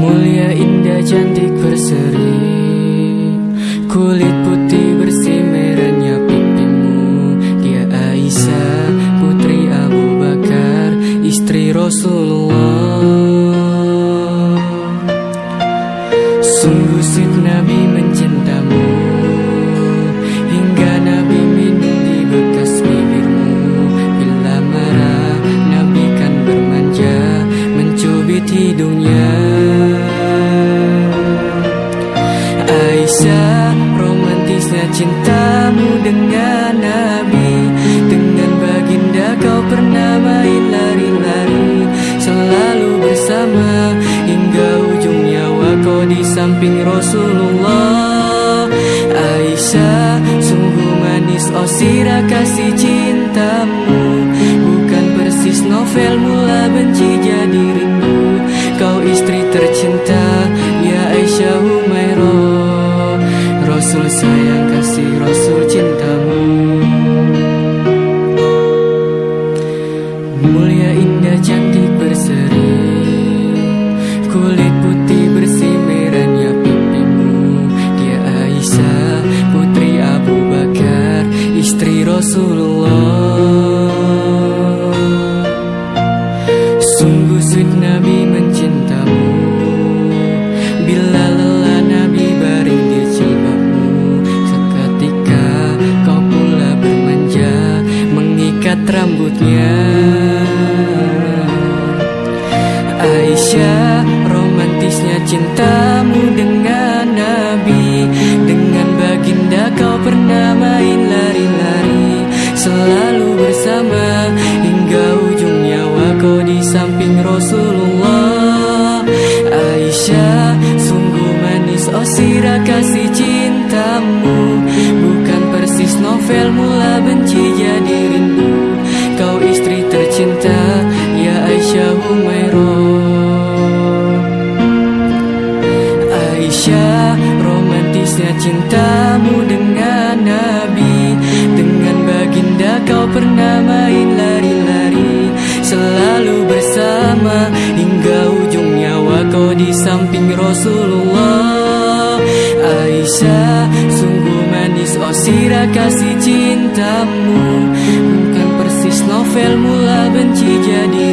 Mulia indah cantik berseri. Kulit putih bersih merahnya pipimu Dia Aisyah putri Abu Bakar Istri Rasulullah. Cintamu dengan Nabi Dengan baginda kau pernah main lari-lari. Selalu bersama hingga ujung nyawa kau di samping Rasulullah. Aisyah sungguh manis oh sirah kasih cintamu. Bukan persis novel Rasulullah. Sungguh sweet Nabi mencintamu. Bila lelah Nabi baring di jilbabmu. Seketika kau pula bermanja Mengikat rambutnya. Aisyah romantisnya cintamu kau di samping Rasulullah. Aisyah sungguh manis. Oh sirah kasih cintamu. Bukan persis novel mula benci jadi rindu. Kau istri tercinta ya Aisyah Humairah. Aisyah romantisnya cintamu Rasulullah. Aisyah sungguh manis. Oh sirah kasih cintamu. Bukan persis novel mula benci jadi